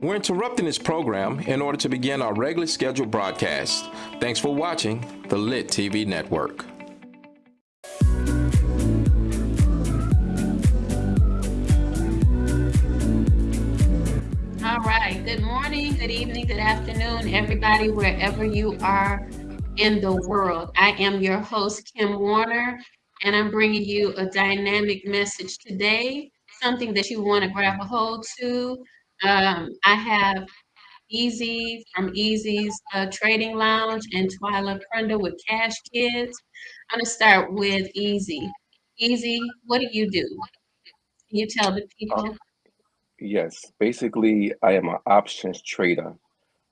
We're interrupting this program in order to begin our regularly scheduled broadcast. Thanks for watching the Lit TV Network. All right. Good morning, good evening, good afternoon, everybody, wherever you are in the world. I am your host, Kim Warner, and I'm bringing you a dynamic message today, something that you want to grab a hold to, um, I have Easy from Easy's uh, Trading Lounge and Twyla Prenda with Cash Kids. I'm going to start with Easy. Easy, what do you do? Can you tell the people? Yes, basically, I am an options trader.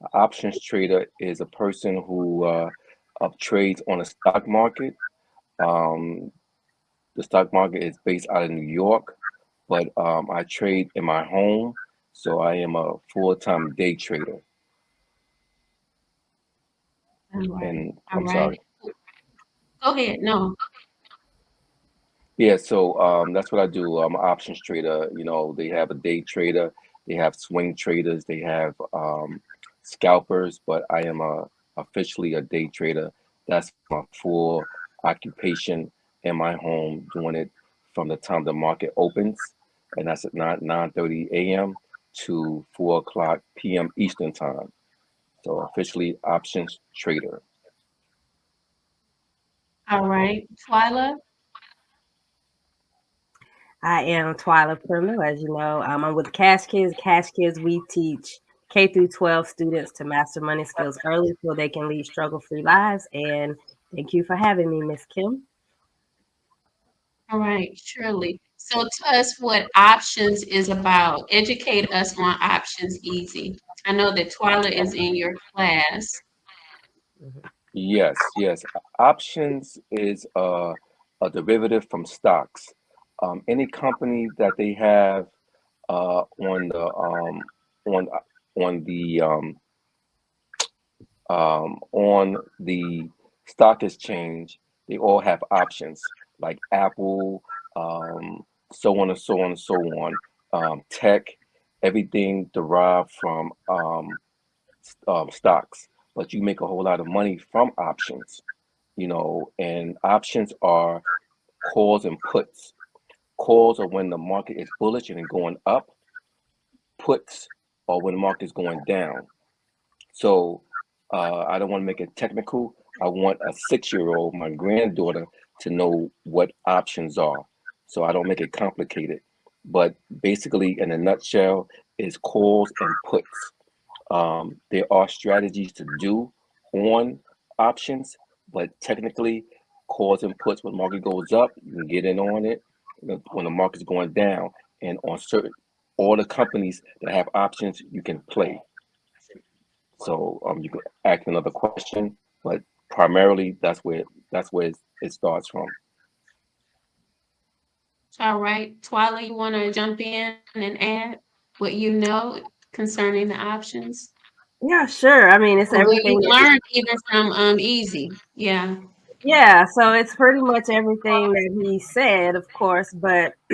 An options trader is a person who uh, trades on the stock market. Um, the stock market is based out of New York, but um, I trade in my home so I am a full-time day trader. And I'm sorry. Go ahead. No. Yeah, so um, that's what I do. I'm an options trader. You know, they have a day trader, they have swing traders, they have um, scalpers, but I am a officially a day trader. That's my full occupation in my home, doing it from the time the market opens, and that's at 9 9 30 a.m to 4 o'clock p.m. Eastern Time. So officially options trader. All right. Twyla? I am Twyla Prima. As you know, um, I'm with Cash Kids. Cash Kids, we teach K through 12 students to master money skills early so they can lead struggle-free lives. And thank you for having me, Miss Kim. All right, surely. So tell us what options is about. Educate us on options easy. I know that Twyla is in your class. Yes, yes. Options is a, a derivative from stocks. Um, any company that they have uh, on the um, on on the um, um, on the stock exchange, they all have options like Apple, um, so on and so on and so on. Um, tech, everything derived from um, um, stocks, but you make a whole lot of money from options, you know, and options are calls and puts. Calls are when the market is bullish and going up. Puts are when the market is going down. So uh, I don't want to make it technical. I want a six-year-old, my granddaughter, to know what options are so I don't make it complicated. But basically, in a nutshell, is calls and puts. Um, there are strategies to do on options, but technically, calls and puts when market goes up, you can get in on it. When the market's going down, and on certain all the companies that have options, you can play. So um, you can ask another question, but primarily that's where that's where it starts from. All right, Twyla, you want to jump in and add what you know concerning the options? Yeah, sure. I mean, it's or everything you learned even from um Easy. Yeah. Yeah, so it's pretty much everything that he said, of course, but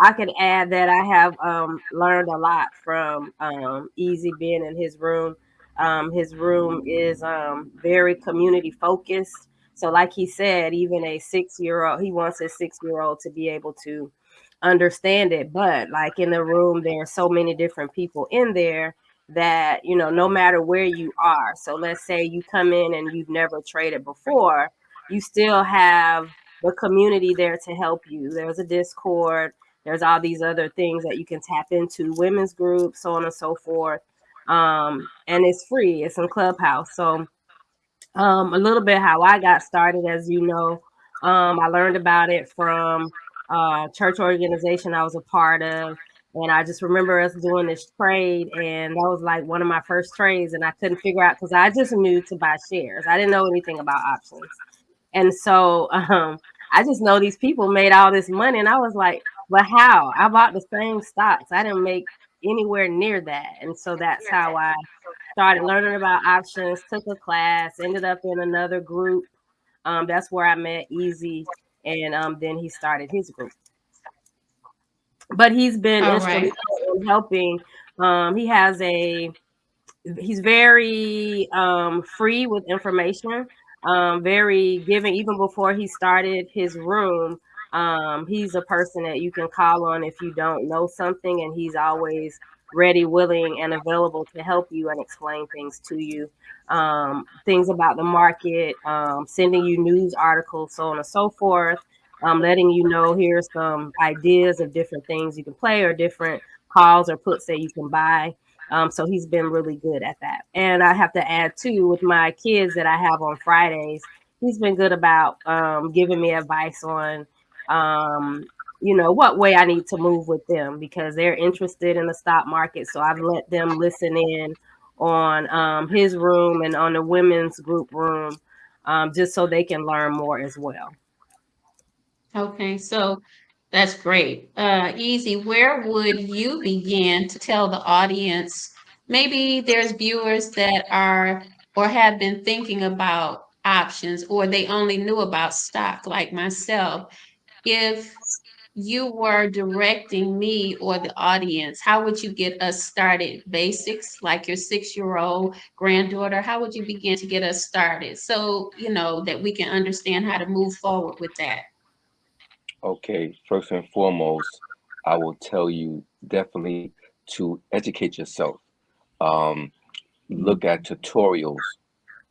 I can add that I have um, learned a lot from um, Easy being in his room. Um, his room is um, very community focused. So, like he said, even a six year old, he wants his six year old to be able to understand it. But like in the room, there are so many different people in there that, you know, no matter where you are. So, let's say you come in and you've never traded before, you still have the community there to help you. There's a Discord, there's all these other things that you can tap into, women's groups, so on and so forth. Um, and it's free, it's in Clubhouse. So, um, a little bit how I got started, as you know. Um, I learned about it from a church organization I was a part of. And I just remember us doing this trade, and that was like one of my first trades. And I couldn't figure out because I just knew to buy shares. I didn't know anything about options. And so um, I just know these people made all this money. And I was like, but how? I bought the same stocks. I didn't make anywhere near that. And so that's how I started learning about options, took a class, ended up in another group. Um, that's where I met Easy, and um, then he started his group. But he's been All instrumental right. in helping Um, he has a he's very um, free with information, um, very giving. Even before he started his room, um, he's a person that you can call on if you don't know something, and he's always ready, willing, and available to help you and explain things to you. Um, things about the market, um, sending you news articles, so on and so forth. Um, letting you know here's some ideas of different things you can play or different calls or puts that you can buy. Um, so he's been really good at that. And I have to add too, with my kids that I have on Fridays, he's been good about um, giving me advice on, um, you know, what way I need to move with them because they're interested in the stock market. So I've let them listen in on um, his room and on the women's group room um, just so they can learn more as well. Okay, so that's great. Uh, Easy, where would you begin to tell the audience? Maybe there's viewers that are or have been thinking about options or they only knew about stock like myself. If you were directing me or the audience, how would you get us started? Basics, like your six-year-old granddaughter, how would you begin to get us started so you know that we can understand how to move forward with that? Okay, first and foremost, I will tell you definitely to educate yourself. Um, look at tutorials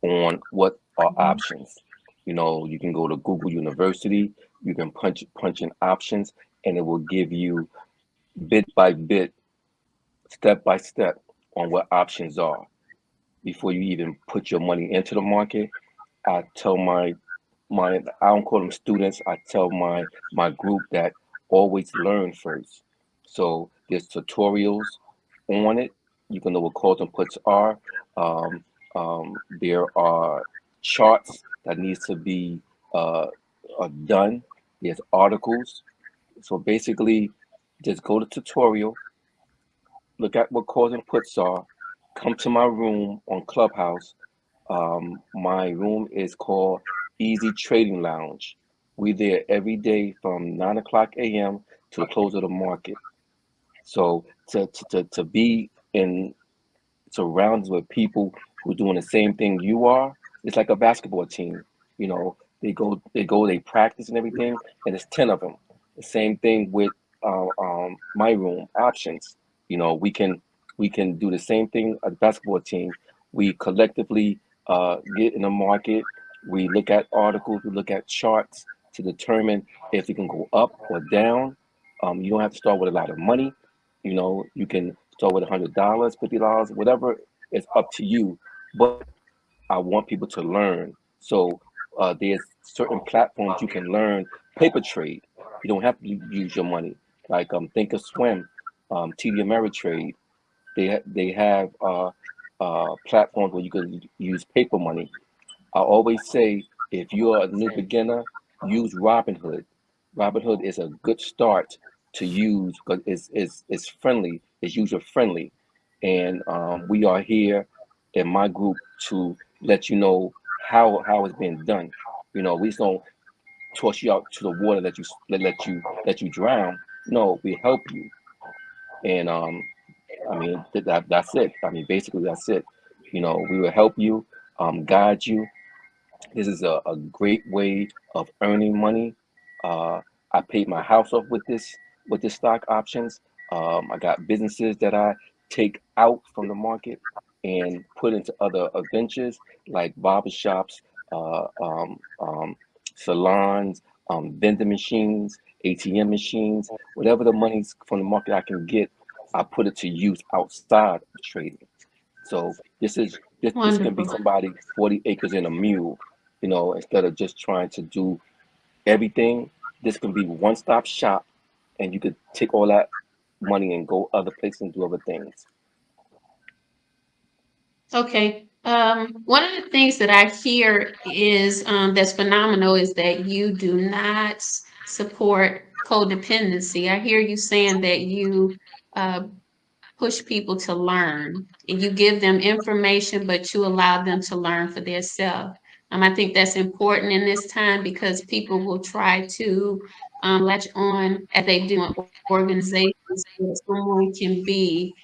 on what are options. You know, you can go to Google University, you can punch punch in options, and it will give you bit by bit, step by step on what options are. Before you even put your money into the market, I tell my my I don't call them students. I tell my my group that always learn first. So there's tutorials on it. You can know what calls and puts are. Um, um, there are charts that needs to be uh, uh, done. There's articles. So basically, just go to tutorial, look at what calls and puts are, come to my room on Clubhouse. Um, my room is called Easy Trading Lounge. We there every day from 9 o'clock a.m. to the close of the market. So to, to, to, to be in surrounded with people who are doing the same thing you are, it's like a basketball team. You know, they go, they go, they practice and everything, and it's 10 of them. The same thing with uh, um, my room options. You know, we can we can do the same thing a basketball team. We collectively uh, get in the market. We look at articles. We look at charts to determine if it can go up or down. Um, you don't have to start with a lot of money. You know, you can start with a hundred dollars, fifty dollars, whatever. It's up to you. But I want people to learn. So uh, there's certain platforms you can learn paper trade. You don't have to use your money. Like um, Thinkorswim, um, TD Ameritrade. They they have uh, uh, platforms where you can use paper money. I always say if you're a new beginner, use Robinhood. Robinhood is a good start to use because it's, it's, it's friendly, it's user friendly. And um, we are here in my group to let you know how how it's being done. You know, we just don't toss you out to the water that you let, you let you drown. No, we help you. And um, I mean that, that that's it. I mean basically that's it. You know, we will help you, um, guide you. This is a, a great way of earning money. Uh, I paid my house off with this with this stock options. Um, I got businesses that I take out from the market and put into other ventures like barbershops, uh, um, um, salons, um, vending machines, ATM machines, whatever the money's from the market I can get, I put it to use outside of trading. So this is this, this can be somebody 40 acres and a mule, you know, instead of just trying to do everything. This can be one-stop shop and you could take all that money and go other places and do other things. Okay. Um, one of the things that I hear is um, that's phenomenal is that you do not support codependency. I hear you saying that you uh, push people to learn and you give them information, but you allow them to learn for themselves. Um, I think that's important in this time because people will try to um, latch on as they do in organizations where someone can be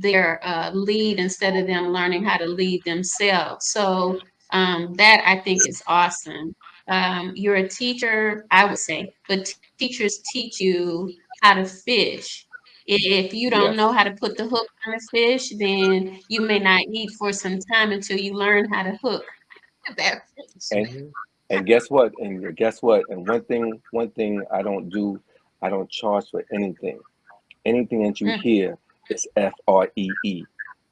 their uh, lead instead of them learning how to lead themselves. So um, that I think is awesome. Um, you're a teacher, I would say, but teachers teach you how to fish. If you don't know how to put the hook on a fish, then you may not eat for some time until you learn how to hook that fish. And and guess what? And guess what? And one thing, one thing I don't do, I don't charge for anything. Anything that you Mm. hear is F R E E,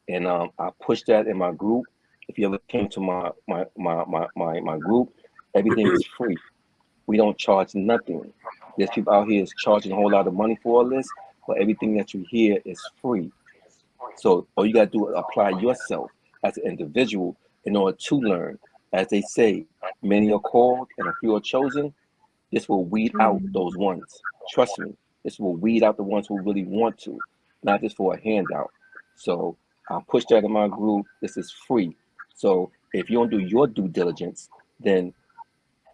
and um, I push that in my group. If you ever came to my my my my my, my group, everything is free. We don't charge nothing. There's people out here is charging a whole lot of money for all this, but everything that you hear is free. So all you gotta do is apply yourself as an individual in order to learn. As they say, many are called and a few are chosen. This will weed out Mhm. those ones. Trust me. This will weed out the ones who really want to, not just for a handout. So I'll push that in my group. This is free. So if you don't do your due diligence, then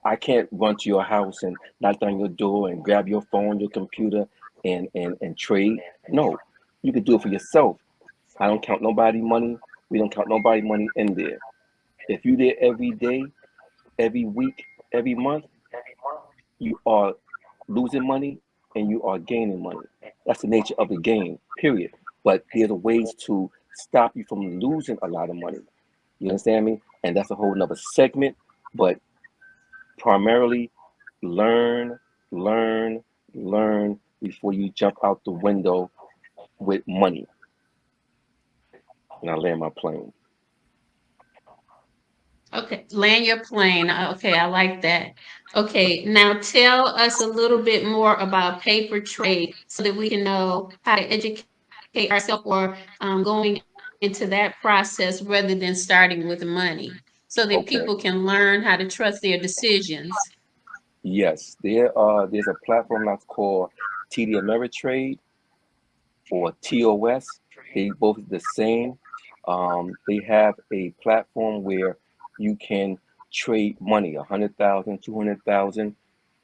I can't run to your house and knock down your door and grab your phone, your computer, and and and trade. No, you can do it for yourself. I don't count nobody money. We don't count nobody money in there. If you there every day, every week, every month, you are losing money and you are gaining money. That's the nature of the game, period. But there's ways to stop you from losing a lot of money. You understand me? And that's a whole nother segment. But primarily learn, learn, learn before you jump out the window with money. And I land my plane. Okay, land your plane. Uh, Okay, I like that. Okay, now tell us a little bit more about paper trade so that we can know how to educate ourselves or um, going into that process rather than starting with money so that Okay. people can learn how to trust their decisions. Yes, there are there's a platform that's called TD Ameritrade or TOS. They both the same. Um, they have a platform where you can trade money, a hundred thousand, two hundred thousand,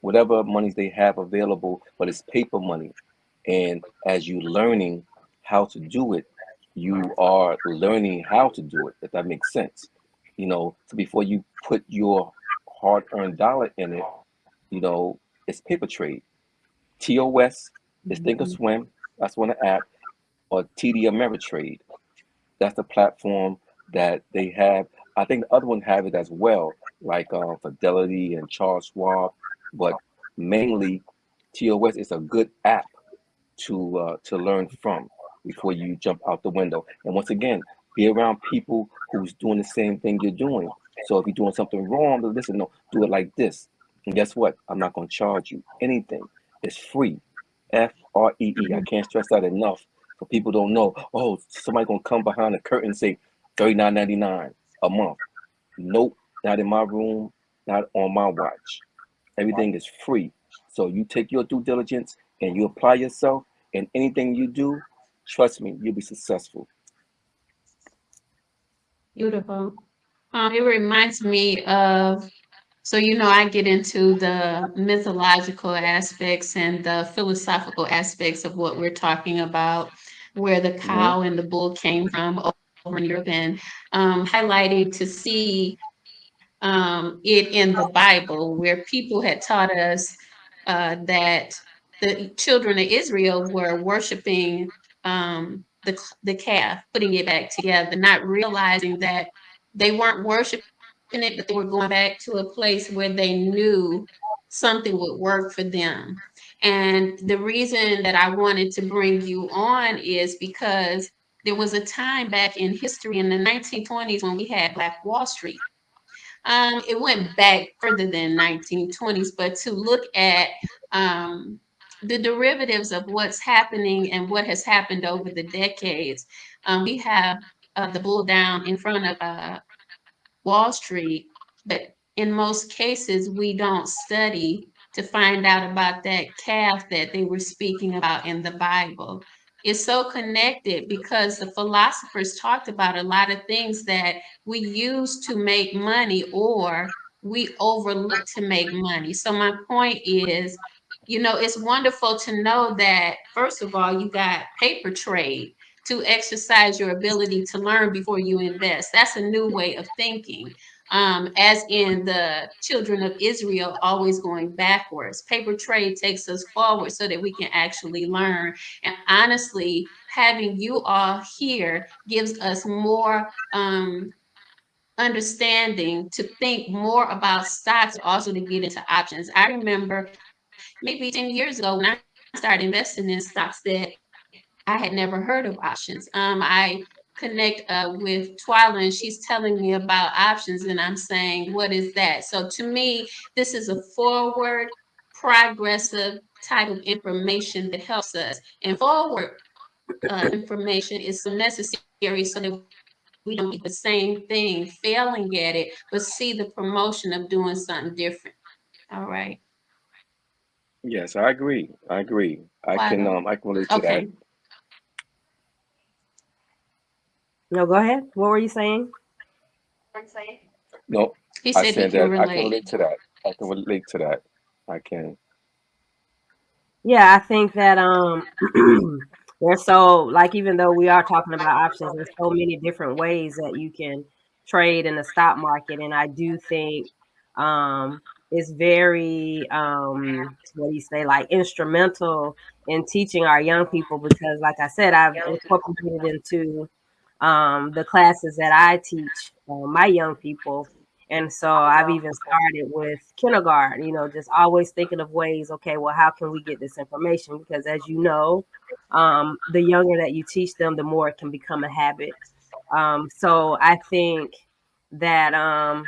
whatever monies they have available, but it's paper money. And as you learning how to do it, you are learning how to do it, if that makes sense. You know, so before you put your hard-earned dollar in it, you know, it's paper trade. TOS is Thinkorswim, mm-hmm. that's one of the app, or TD Ameritrade. That's the platform that they have. I think the other one have it as well, like uh, Fidelity and Charles Schwab, but mainly TOS is a good app to uh, to learn from before you jump out the window. And once again, be around people who's doing the same thing you're doing. So if you're doing something wrong, listen, no, do it like this. And guess what? I'm not going to charge you anything. It's free. F R E E. I can't stress that enough. So people don't know. Oh, somebody gonna come behind the curtain and say thirty nine ninety nine a month. Nope, not in my room, not on my watch. Everything is free. So you take your due diligence and you apply yourself, and anything you do, trust me, you'll be successful. Beautiful. Um, it reminds me of, so you know, I get into the mythological aspects and the philosophical aspects of what we're talking about, where the cow and the bull came from Europe, and um, highlighting to see um, it in the Bible, where people had taught us uh, that the children of Israel were worshiping um, the, the calf, putting it back together, not realizing that they weren't worshiping it, but they were going back to a place where they knew something would work for them. And the reason that I wanted to bring you on is because there was a time back in history in the 1920s when we had Black Wall Street. Um, it went back further than 1920s, but to look at um, the derivatives of what's happening and what has happened over the decades, um, we have uh, the bull down in front of uh, Wall Street, but in most cases, we don't study to find out about that calf that they were speaking about in the Bible. It's so connected because the philosophers talked about a lot of things that we use to make money or we overlook to make money. So, my point is, you know, it's wonderful to know that, first of all, you got paper trade to exercise your ability to learn before you invest. That's a new way of thinking. Um, as in the children of Israel always going backwards. Paper trade takes us forward so that we can actually learn. And honestly, having you all here gives us more um, understanding to think more about stocks, also to get into options. I remember maybe 10 years ago when I started investing in stocks that I had never heard of options. Um, I connect uh, with Twyla and she's telling me about options and I'm saying, what is that? So to me, this is a forward, progressive type of information that helps us. And forward uh, information is so necessary so that we don't do the same thing, failing at it, but see the promotion of doing something different. All right. Yes, I agree. I agree. I can um I can relate to that. Okay. No, go ahead. What were you saying? No, He I said he said can that I can relate. relate to that. I can relate to that. I can. Yeah, I think that um there's so like even though we are talking about options, there's so many different ways that you can trade in the stock market. And I do think um it's very um what do you say, like instrumental in teaching our young people because like I said, I've incorporated into um the classes that I teach uh, my young people. And so I've even started with kindergarten, you know, just always thinking of ways, okay, well, how can we get this information? Because as you know, um, the younger that you teach them, the more it can become a habit. Um, so I think that um,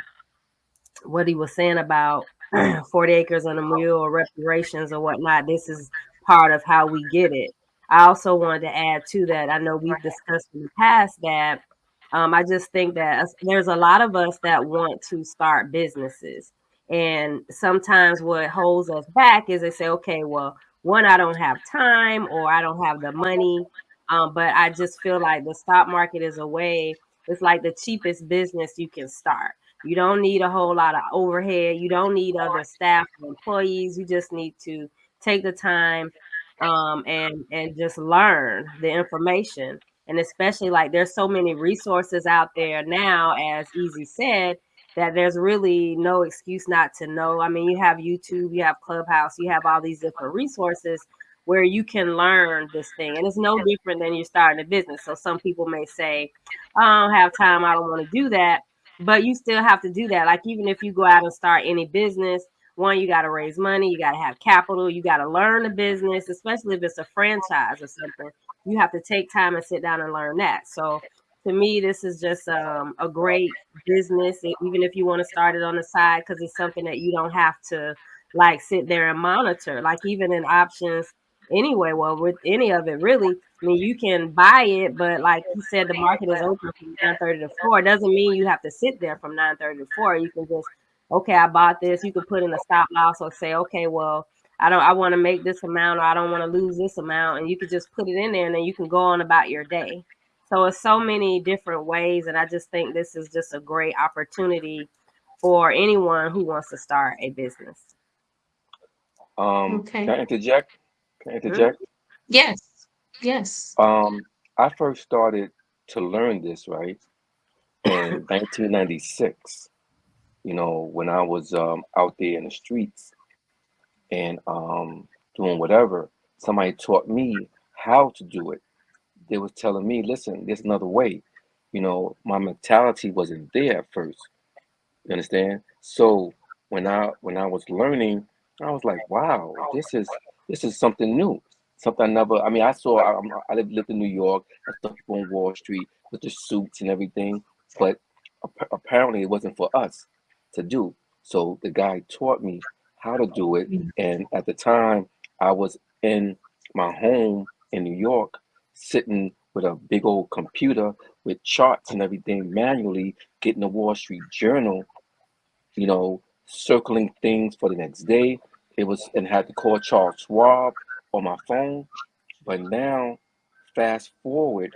what he was saying about 40 acres and a mule or reparations or whatnot, this is part of how we get it. I also wanted to add to that. I know we've discussed in the past that um, I just think that there's a lot of us that want to start businesses. And sometimes what holds us back is they say, okay, well, one, I don't have time or I don't have the money. Um, but I just feel like the stock market is a way, it's like the cheapest business you can start. You don't need a whole lot of overhead. You don't need other staff or employees. You just need to take the time um, and and just learn the information. And especially like there's so many resources out there now, as Easy said, that there's really no excuse not to know. I mean, you have YouTube, you have Clubhouse, you have all these different resources where you can learn this thing. And it's no different than you're starting a business. So some people may say, I don't have time, I don't want to do that. But you still have to do that. Like even if you go out and start any business, one, you got to raise money, you got to have capital, you got to learn the business, especially if it's a franchise or something. You have to take time and sit down and learn that. So to me, this is just um, a great business, even if you want to start it on the side, because it's something that you don't have to like sit there and monitor. Like even in options, anyway. Well, with any of it, really, I mean, you can buy it, but like you said, the market is open from nine thirty to four. It doesn't mean you have to sit there from nine thirty to four. You can just, okay, I bought this. You can put in a stop loss or say, okay, well, I don't, I want to make this amount or I don't want to lose this amount, and you could just put it in there, and then you can go on about your day. So it's so many different ways, and I just think this is just a great opportunity for anyone who wants to start a business. Um, Okay. can I interject? Can I interject? Yes. Yes. Um, I first started to learn this, right, in 1996, you know, when I was um, out there in the streets and um, doing whatever. Somebody taught me how to do it. They was telling me, listen, there's another way. You know, my mentality wasn't there at first. You understand? So when I when I was learning, I was like, wow, this is this is something new. Something I never. I mean, I saw. I, I'm- lived, lived in New York. I saw people on Wall Street with the suits and everything, but apparently it wasn't for us to do. So the guy taught me how to do it, mm. and at the time, I was in my home in New York, sitting with a big old computer with charts and everything manually, getting the Wall Street Journal you know, circling things for the next day. It was and had to call Charles Schwab on my phone. But now, fast forward,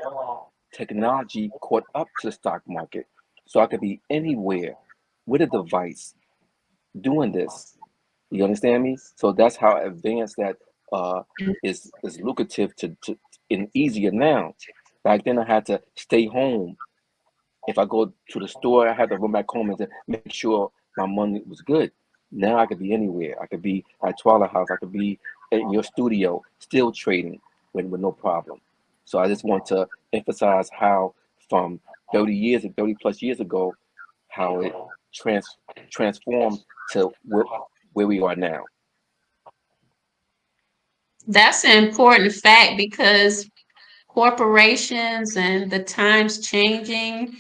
technology caught up to the stock market. So I could be anywhere with a device doing this. You understand me? So that's how advanced that uh, is is lucrative to, to and easier now. Back then, I had to stay home. If I go to the store, I had to run back home and to make sure my money was good. Now I could be anywhere. I could be at Twilight House. I could be in your studio, still trading with, with no problem. So I just want to emphasize how from 30 years and 30 plus years ago, how it trans transformed to where, where we are now. That's an important fact because corporations and the times changing,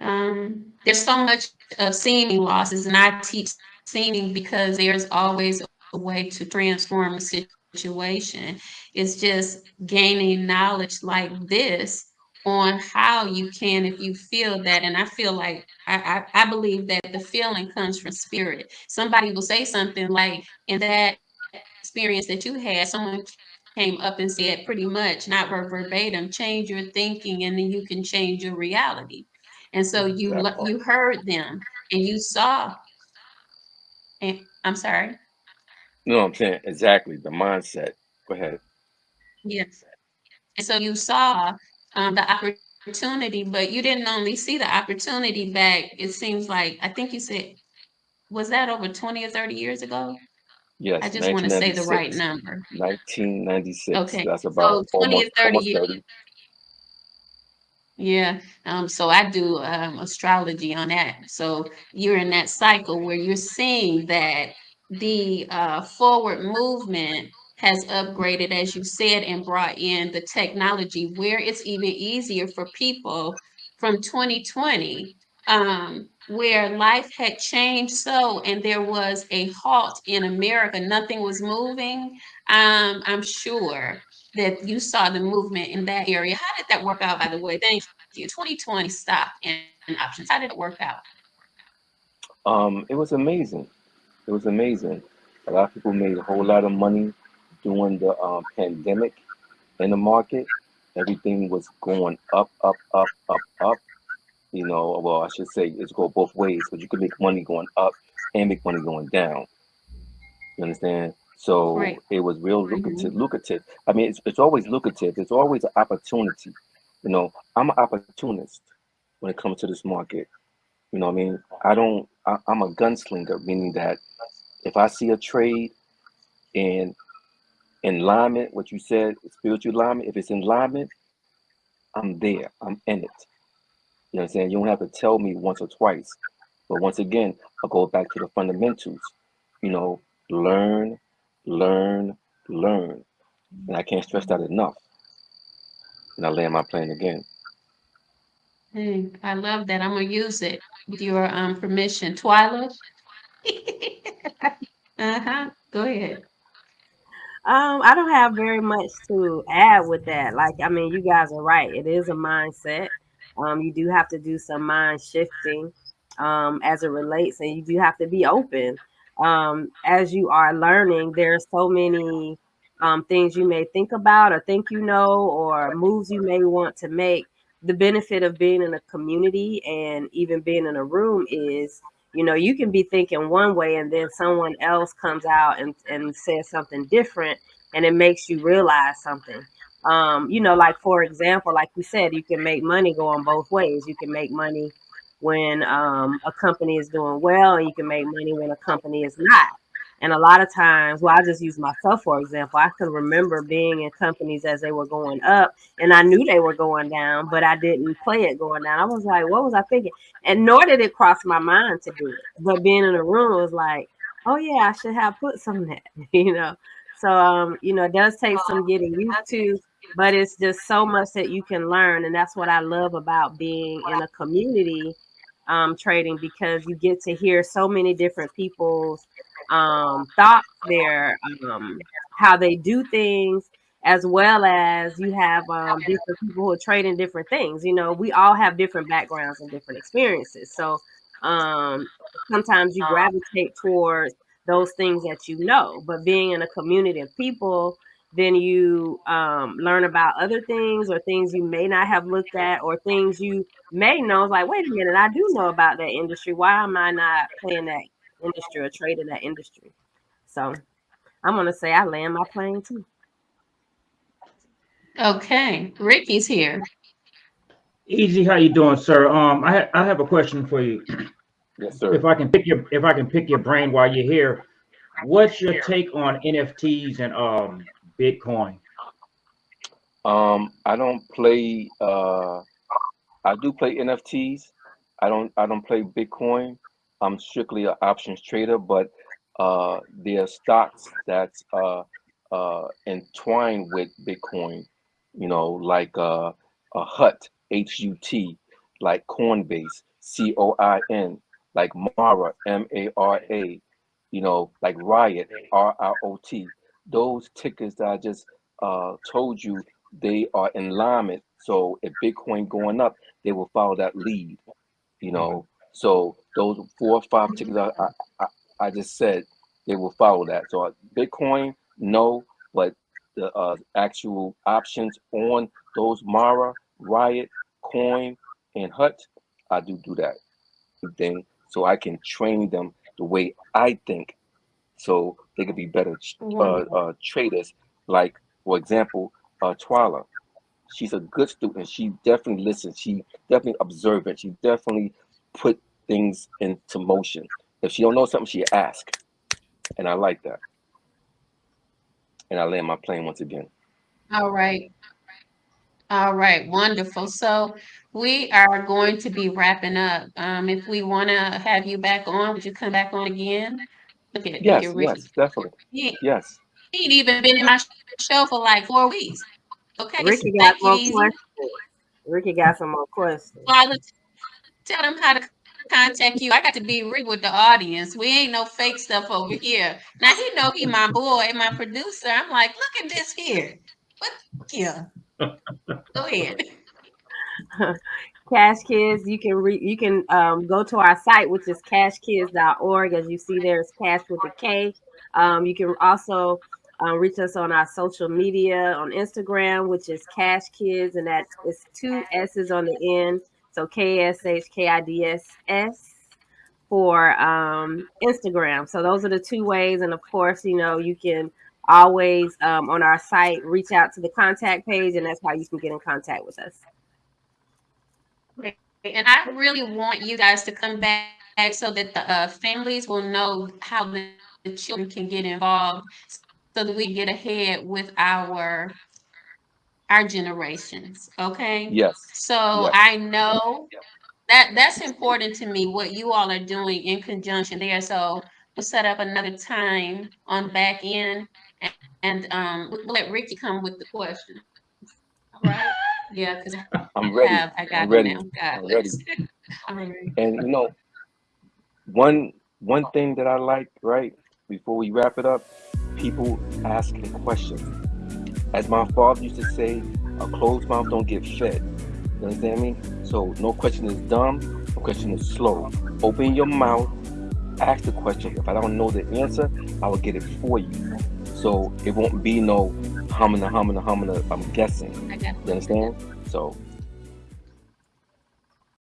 um, there's so much of seeming losses, and I teach seeming because there's always a way to transform a situation. It's just gaining knowledge like this on how you can if you feel that and i feel like I, I, I believe that the feeling comes from spirit. Somebody will say something like in that experience that you had someone came up and said pretty much not verbatim change your thinking and then you can change your reality. And so you you heard them and you saw and i'm sorry? No i'm saying exactly the mindset. Go ahead. Yes and so you saw um, the opportunity, but you didn't only see the opportunity back. It seems like I think you said was that over 20 or 30 years ago? Yes. I just want to say the right number. 1996. Okay. That's about so 20 almost, or 30 years. 30. Yeah. Um, so I do um, astrology on that. So you're in that cycle where you're seeing that the uh, forward movement has upgraded, as you said, and brought in the technology where it's even easier for people from 2020, um, where life had changed so, and there was a halt in America, nothing was moving. Um, I'm sure that you saw the movement in that area. How did that work out, by the way? Thank you. 2020 stop and options. How did it work out? Um, it was amazing. It was amazing. A lot of people made a whole lot of money during the um, pandemic in the market. Everything was going up, up, up, up, up. You know, well, I should say it's go both ways, but you can make money going up and make money going down. You understand? So right. it was real lucrative. Mm-hmm. Lucrative. I mean, it's, it's always lucrative. It's always an opportunity. You know, I'm an opportunist when it comes to this market. You know, I mean, I don't. I, I'm a gunslinger, meaning that if I see a trade and in alignment, what you said, spiritual alignment, if it's in alignment, I'm there. I'm in it. You know what I'm saying? You don't have to tell me once or twice. But once again, I'll go back to the fundamentals. You know, learn, learn, learn. And I can't stress that enough. And I land my plane again. Hey, I love that. I'm gonna use it with your um permission. Twyla. uh-huh. Go ahead. Um, I don't have very much to add with that. Like, I mean, you guys are right. It is a mindset. Um, you do have to do some mind shifting um, as it relates, and you do have to be open. Um, as you are learning, there are so many um, things you may think about or think you know, or moves you may want to make. The benefit of being in a community and even being in a room is you know you can be thinking one way and then someone else comes out and, and says something different and it makes you realize something. Um, you know like for example like we said you can make money going both ways. You can make money when um, a company is doing well and you can make money when a company is not and a lot of times, well, I just use myself for example. I can remember being in companies as they were going up, and I knew they were going down, but I didn't play it going down. I was like, what was I thinking? And nor did it cross my mind to do it. But being in a room was like, oh yeah, I should have put some of that, you know. So um, you know, it does take some getting used to, but it's just so much that you can learn, and that's what I love about being in a community um, trading because you get to hear so many different people's um, thoughts, their um, how they do things, as well as you have um, different people who are trading different things. You know, we all have different backgrounds and different experiences. So um, sometimes you gravitate towards those things that you know, but being in a community of people, then you um, learn about other things or things you may not have looked at or things you may know. Like, wait a minute, I do know about that industry. Why am I not playing that industry or trade in that industry. So I'm gonna say I land my plane too. Okay, Ricky's here. Easy, how you doing, sir? Um, I ha- I have a question for you. Yes, sir. If I can pick your if I can pick your brain while you're here, what's your take on NFTs and um Bitcoin? Um, I don't play. Uh, I do play NFTs. I don't. I don't play Bitcoin. I'm strictly an options trader, but uh, there are stocks that's uh, uh, entwined with Bitcoin. You know, like uh, a Hut, H U T, like Coinbase, C O I N, like Mara, M A R A. You know, like Riot, R I O T. Those tickers that I just uh, told you they are in alignment. So if Bitcoin going up, they will follow that lead. You know, so those four or five tickets I, I, I, just said, they will follow that. So uh, Bitcoin, no, but the uh, actual options on those Mara, Riot, Coin, and Hut, I do do that thing so I can train them the way I think, so they could be better uh, uh, traders. Like for example, uh, Twyla, she's a good student. She definitely listens. She definitely observant. She definitely put things into motion. If she don't know something, she ask, and I like that. And I land my plane once again. All right. All right, wonderful. So we are going to be wrapping up. Um, if we want to have you back on, would you come back on again? Look at, Yes, at yes, definitely. He, Yes. he ain't even been in my show for like four weeks. Okay, so Ricky got thank more Easy. questions. Ricky got some more questions. Father, tell them how to contact you. I got to be real with the audience. We ain't no fake stuff over here. Now he know he my boy, my producer. I'm like, look at this here. What? The fuck? Yeah. Go ahead. Cash Kids, you can re- you can um, go to our site, which is cashkids.org. As you see, there is cash with a K. Um, you can also um, reach us on our social media on Instagram, which is Cash Kids, and that's two S's on the end, so K S H K I D S S for um, Instagram. So those are the two ways, and of course, you know you can always um, on our site reach out to the contact page, and that's how you can get in contact with us. And I really want you guys to come back so that the uh, families will know how the, the children can get involved so that we get ahead with our our generations. Okay. Yes. So Yes. I know that that's important to me what you all are doing in conjunction there. So we'll set up another time on back end and, and um we'll let Ricky come with the question. All right. Yeah, because I'm ready. have I got I'm ready. I'm ready. All right. And you know, one one thing that I like, right, before we wrap it up, people asking questions. As my father used to say, a closed mouth don't get fed. You understand me? So no question is dumb, no question is slow. Open your mouth, ask the question. If I don't know the answer, I will get it for you. So it won't be no humming, humming, humming. I'm guessing. You understand? So